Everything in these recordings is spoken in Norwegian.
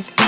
Thank you.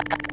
you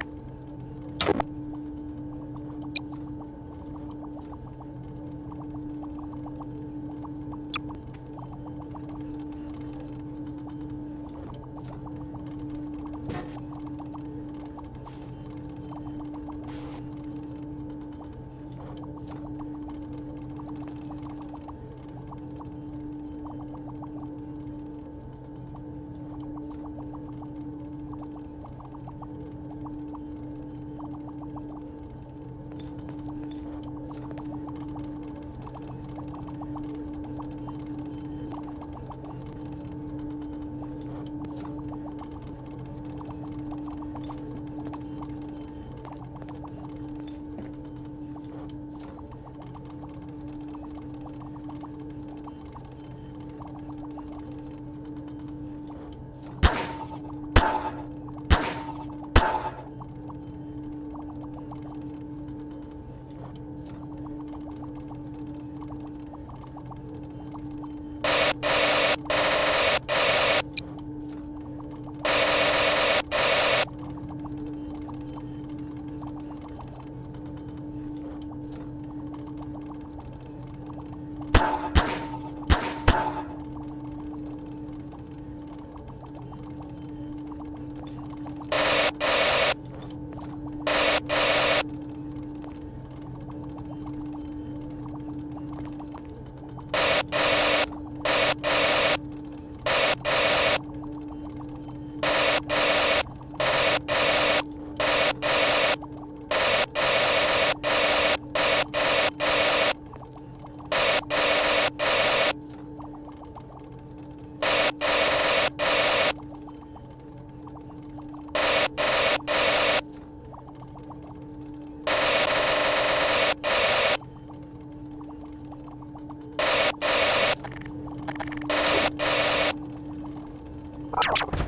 you